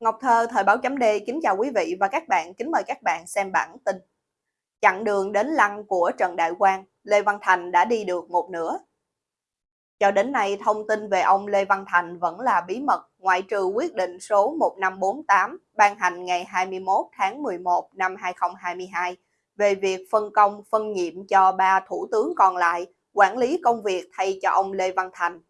Ngọc Thơ, Thời báo chấm D kính chào quý vị và các bạn, kính mời các bạn xem bản tin. Chặng đường đến lăng của Trần Đại Quang, Lê Văn Thành đã đi được một nửa. Cho đến nay, thông tin về ông Lê Văn Thành vẫn là bí mật, ngoại trừ quyết định số 1548 ban hành ngày 21 tháng 11 năm 2022 về việc phân công phân nhiệm cho ba thủ tướng còn lại quản lý công việc thay cho ông Lê Văn Thành.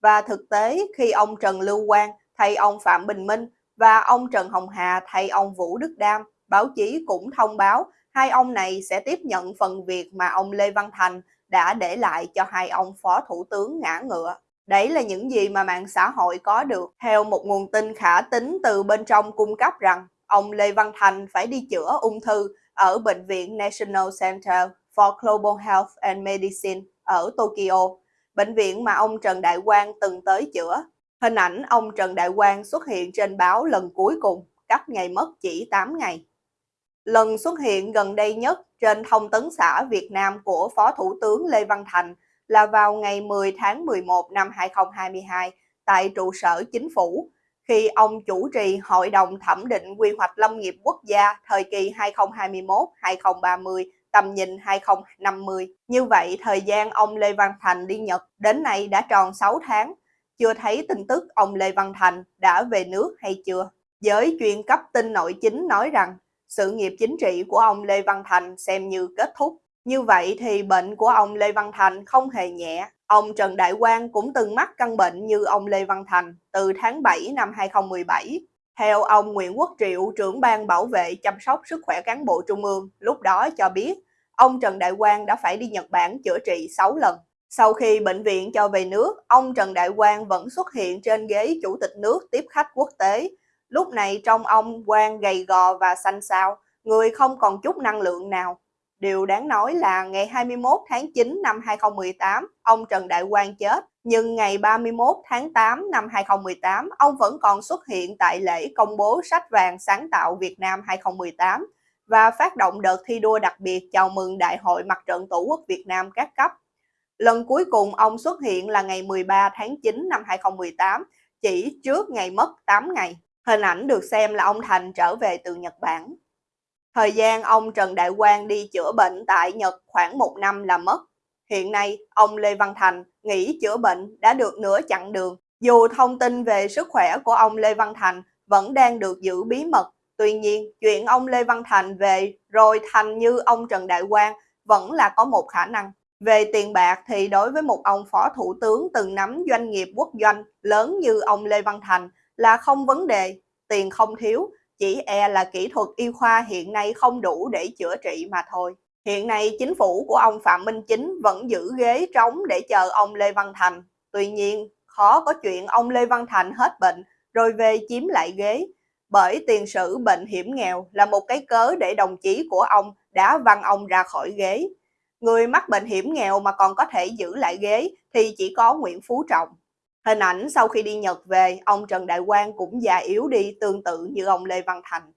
Và thực tế, khi ông Trần Lưu Quang thay ông Phạm Bình Minh và ông Trần Hồng Hà thay ông Vũ Đức Đam, báo chí cũng thông báo hai ông này sẽ tiếp nhận phần việc mà ông Lê Văn Thành đã để lại cho hai ông phó thủ tướng ngã ngựa. Đấy là những gì mà mạng xã hội có được. Theo một nguồn tin khả tính từ bên trong cung cấp rằng ông Lê Văn Thành phải đi chữa ung thư ở Bệnh viện National Center for Global Health and Medicine ở Tokyo, bệnh viện mà ông Trần Đại Quang từng tới chữa. Hình ảnh ông Trần Đại Quang xuất hiện trên báo lần cuối cùng, cách ngày mất chỉ 8 ngày. Lần xuất hiện gần đây nhất trên thông tấn xã Việt Nam của Phó Thủ tướng Lê Văn Thành là vào ngày 10 tháng 11 năm 2022 tại trụ sở chính phủ, khi ông chủ trì Hội đồng Thẩm định Quy hoạch Lâm nghiệp Quốc gia thời kỳ 2021-2030, tầm nhìn 2050. Như vậy, thời gian ông Lê Văn Thành đi Nhật đến nay đã tròn 6 tháng, chưa thấy tin tức ông Lê Văn Thành đã về nước hay chưa. Giới chuyên cấp tin nội chính nói rằng sự nghiệp chính trị của ông Lê Văn Thành xem như kết thúc. Như vậy thì bệnh của ông Lê Văn Thành không hề nhẹ. Ông Trần Đại Quang cũng từng mắc căn bệnh như ông Lê Văn Thành từ tháng 7 năm 2017. Theo ông Nguyễn Quốc Triệu, trưởng ban bảo vệ chăm sóc sức khỏe cán bộ trung ương, lúc đó cho biết ông Trần Đại Quang đã phải đi Nhật Bản chữa trị 6 lần. Sau khi bệnh viện cho về nước, ông Trần Đại Quang vẫn xuất hiện trên ghế chủ tịch nước tiếp khách quốc tế. Lúc này trong ông Quang gầy gò và xanh xao, người không còn chút năng lượng nào. Điều đáng nói là ngày 21 tháng 9 năm 2018, ông Trần Đại Quang chết, nhưng ngày 31 tháng 8 năm 2018, ông vẫn còn xuất hiện tại lễ công bố sách vàng sáng tạo Việt Nam 2018 và phát động đợt thi đua đặc biệt chào mừng Đại hội Mặt trận Tổ quốc Việt Nam các cấp. Lần cuối cùng ông xuất hiện là ngày 13 tháng 9 năm 2018, chỉ trước ngày mất 8 ngày. Hình ảnh được xem là ông Thành trở về từ Nhật Bản. Thời gian ông Trần Đại Quang đi chữa bệnh tại Nhật khoảng một năm là mất. Hiện nay, ông Lê Văn Thành nghỉ chữa bệnh đã được nửa chặng đường. Dù thông tin về sức khỏe của ông Lê Văn Thành vẫn đang được giữ bí mật, tuy nhiên chuyện ông Lê Văn Thành về rồi thành như ông Trần Đại Quang vẫn là có một khả năng. Về tiền bạc thì đối với một ông phó thủ tướng từng nắm doanh nghiệp quốc doanh lớn như ông Lê Văn Thành là không vấn đề, tiền không thiếu, chỉ e là kỹ thuật y khoa hiện nay không đủ để chữa trị mà thôi. Hiện nay chính phủ của ông Phạm Minh Chính vẫn giữ ghế trống để chờ ông Lê Văn Thành. Tuy nhiên, khó có chuyện ông Lê Văn Thành hết bệnh rồi về chiếm lại ghế. Bởi tiền sử bệnh hiểm nghèo là một cái cớ để đồng chí của ông đã văng ông ra khỏi ghế. Người mắc bệnh hiểm nghèo mà còn có thể giữ lại ghế thì chỉ có Nguyễn Phú Trọng. Hình ảnh sau khi đi Nhật về, ông Trần Đại Quang cũng già yếu đi tương tự như ông Lê Văn Thành.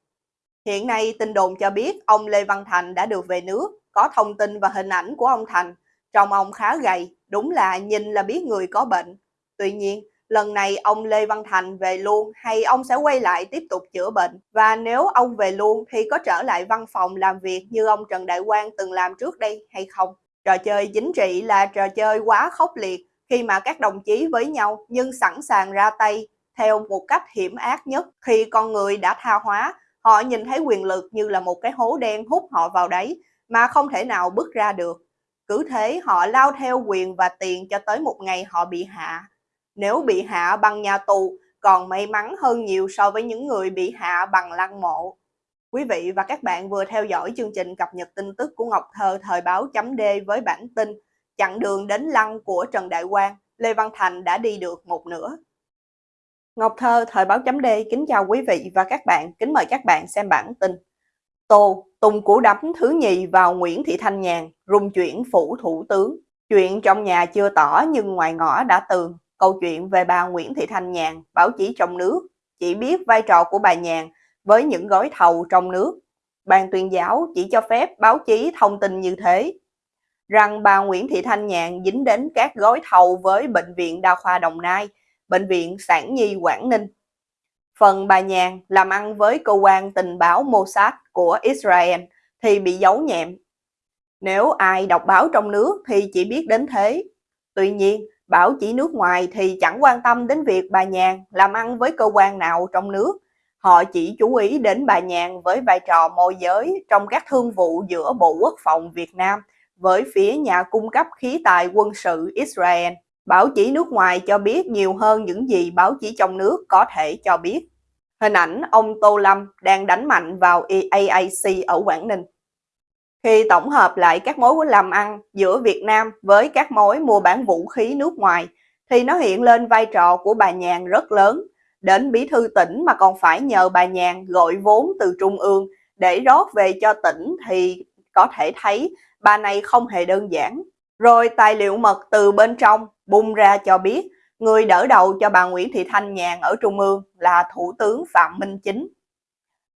Hiện nay tin đồn cho biết ông Lê Văn Thành đã được về nước, có thông tin và hình ảnh của ông Thành. Trông ông khá gầy, đúng là nhìn là biết người có bệnh. Tuy nhiên, lần này ông Lê Văn Thành về luôn hay ông sẽ quay lại tiếp tục chữa bệnh? Và nếu ông về luôn thì có trở lại văn phòng làm việc như ông Trần Đại Quang từng làm trước đây hay không? Trò chơi chính trị là trò chơi quá khốc liệt khi mà các đồng chí với nhau nhưng sẵn sàng ra tay theo một cách hiểm ác nhất khi con người đã tha hóa, họ nhìn thấy quyền lực như là một cái hố đen hút họ vào đấy mà không thể nào bước ra được cứ thế họ lao theo quyền và tiền cho tới một ngày họ bị hạ nếu bị hạ bằng nhà tù còn may mắn hơn nhiều so với những người bị hạ bằng lăng mộ Quý vị và các bạn vừa theo dõi chương trình cập nhật tin tức của Ngọc Thơ thời báo chấm D với bản tin chặng đường đến lăng của Trần Đại Quang, Lê Văn Thành đã đi được một nửa. Ngọc Thơ, Thời báo chấm D kính chào quý vị và các bạn, kính mời các bạn xem bản tin. Tô, Tùng củ đấm thứ nhì vào Nguyễn Thị Thanh Nhàn, rung chuyển phủ thủ tướng. Chuyện trong nhà chưa tỏ nhưng ngoài ngõ đã tường. Câu chuyện về bà Nguyễn Thị Thanh Nhàn, báo chí trong nước, chỉ biết vai trò của bà Nhàn với những gói thầu trong nước. Ban tuyên giáo chỉ cho phép báo chí thông tin như thế, rằng bà Nguyễn Thị Thanh Nhàn dính đến các gói thầu với Bệnh viện Đa khoa Đồng Nai, Bệnh viện Sản Nhi Quảng Ninh. Phần bà Nhàn làm ăn với cơ quan tình báo Mossad của Israel thì bị giấu nhẹm. Nếu ai đọc báo trong nước thì chỉ biết đến thế. Tuy nhiên, báo chỉ nước ngoài thì chẳng quan tâm đến việc bà Nhàn làm ăn với cơ quan nào trong nước. Họ chỉ chú ý đến bà Nhàn với vai trò môi giới trong các thương vụ giữa Bộ Quốc phòng Việt Nam với phía nhà cung cấp khí tài quân sự Israel. Báo chí nước ngoài cho biết nhiều hơn những gì báo chí trong nước có thể cho biết. Hình ảnh ông Tô Lâm đang đánh mạnh vào EAAC ở Quảng Ninh. Khi tổng hợp lại các mối làm ăn giữa Việt Nam với các mối mua bán vũ khí nước ngoài, thì nó hiện lên vai trò của bà Nhàn rất lớn. Đến bí thư tỉnh mà còn phải nhờ bà Nhàn gọi vốn từ trung ương để rót về cho tỉnh thì có thể thấy bà này không hề đơn giản. Rồi tài liệu mật từ bên trong bung ra cho biết người đỡ đầu cho bà Nguyễn Thị Thanh Nhàn ở Trung ương là Thủ tướng Phạm Minh Chính.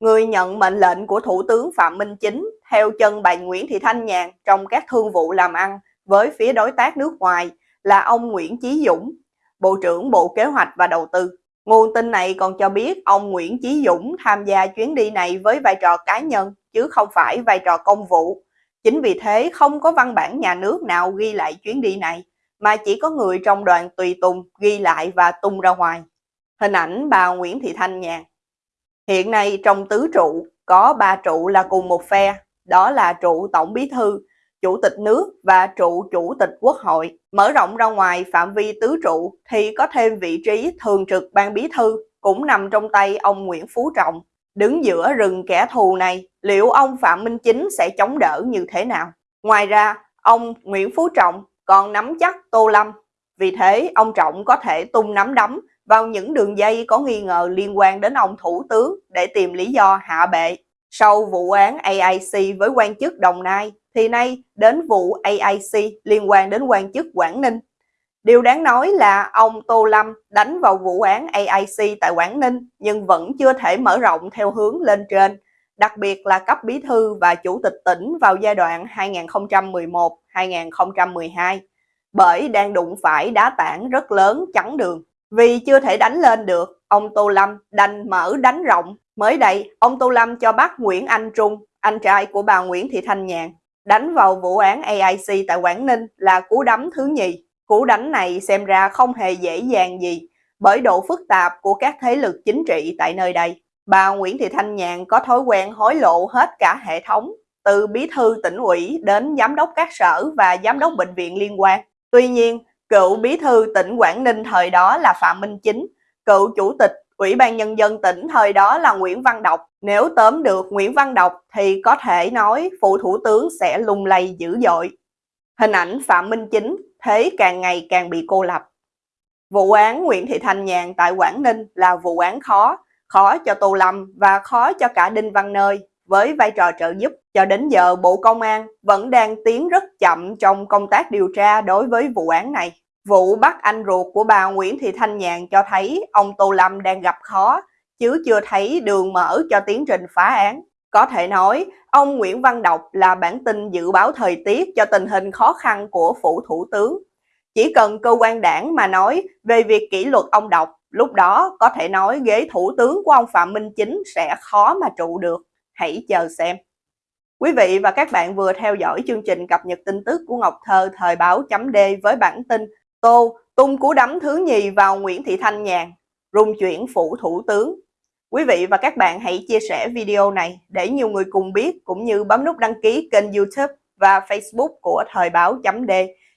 Người nhận mệnh lệnh của Thủ tướng Phạm Minh Chính theo chân bà Nguyễn Thị Thanh Nhàn trong các thương vụ làm ăn với phía đối tác nước ngoài là ông Nguyễn Chí Dũng, Bộ trưởng Bộ Kế hoạch và Đầu tư. Nguồn tin này còn cho biết ông Nguyễn Chí Dũng tham gia chuyến đi này với vai trò cá nhân chứ không phải vai trò công vụ. Chính vì thế không có văn bản nhà nước nào ghi lại chuyến đi này, mà chỉ có người trong đoàn tùy tùng ghi lại và tung ra ngoài. Hình ảnh bà Nguyễn Thị Thanh Nhàn Hiện nay trong tứ trụ có ba trụ là cùng một phe, đó là trụ Tổng Bí Thư, Chủ tịch nước và trụ Chủ tịch Quốc hội. Mở rộng ra ngoài phạm vi tứ trụ thì có thêm vị trí thường trực ban bí thư cũng nằm trong tay ông Nguyễn Phú Trọng. Đứng giữa rừng kẻ thù này, liệu ông Phạm Minh Chính sẽ chống đỡ như thế nào? Ngoài ra, ông Nguyễn Phú Trọng còn nắm chắc Tô Lâm. Vì thế, ông Trọng có thể tung nắm đấm vào những đường dây có nghi ngờ liên quan đến ông Thủ tướng để tìm lý do hạ bệ. Sau vụ án AIC với quan chức Đồng Nai, thì nay đến vụ AIC liên quan đến quan chức Quảng Ninh. Điều đáng nói là ông Tô Lâm đánh vào vụ án AIC tại Quảng Ninh nhưng vẫn chưa thể mở rộng theo hướng lên trên, đặc biệt là cấp bí thư và chủ tịch tỉnh vào giai đoạn 2011-2012, bởi đang đụng phải đá tảng rất lớn chắn đường. Vì chưa thể đánh lên được, ông Tô Lâm đành mở đánh rộng. Mới đây, ông Tô Lâm cho bắt Nguyễn Anh Trung, anh trai của bà Nguyễn Thị Thanh Nhàn, đánh vào vụ án AIC tại Quảng Ninh là cú đấm thứ nhì. Cú đánh này xem ra không hề dễ dàng gì bởi độ phức tạp của các thế lực chính trị tại nơi đây. Bà Nguyễn Thị Thanh Nhàn có thói quen hối lộ hết cả hệ thống, từ bí thư tỉnh ủy đến giám đốc các sở và giám đốc bệnh viện liên quan. Tuy nhiên, cựu bí thư tỉnh Quảng Ninh thời đó là Phạm Minh Chính, cựu chủ tịch Ủy ban Nhân dân tỉnh thời đó là Nguyễn Văn Độc. Nếu tóm được Nguyễn Văn Độc thì có thể nói phụ thủ tướng sẽ lung lay dữ dội. Hình ảnh Phạm Minh Chính thế càng ngày càng bị cô lập. Vụ án Nguyễn Thị Thanh Nhàn tại Quảng Ninh là vụ án khó, khó cho Tô Lâm và khó cho cả Đinh Văn Nơi với vai trò trợ giúp. Cho đến giờ Bộ Công an vẫn đang tiến rất chậm trong công tác điều tra đối với vụ án này. Vụ bắt anh ruột của bà Nguyễn Thị Thanh Nhàn cho thấy ông Tô Lâm đang gặp khó, chứ chưa thấy đường mở cho tiến trình phá án. Có thể nói, ông Nguyễn Văn Độc là bản tin dự báo thời tiết cho tình hình khó khăn của phủ thủ tướng. Chỉ cần cơ quan đảng mà nói về việc kỷ luật ông Độc, lúc đó có thể nói ghế thủ tướng của ông Phạm Minh Chính sẽ khó mà trụ được. Hãy chờ xem. Quý vị và các bạn vừa theo dõi chương trình cập nhật tin tức của Ngọc Thơ thời báo chấm D với bản tin Tô tung cú đấm thứ nhì vào Nguyễn Thị Thanh Nhàn, rung chuyển phủ thủ tướng. Quý vị và các bạn hãy chia sẻ video này để nhiều người cùng biết cũng như bấm nút đăng ký kênh youtube và facebook của Thời báo chấm D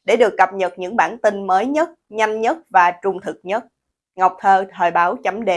để được cập nhật những bản tin mới nhất, nhanh nhất và trung thực nhất. Ngọc Thơ, Thời báo chấm D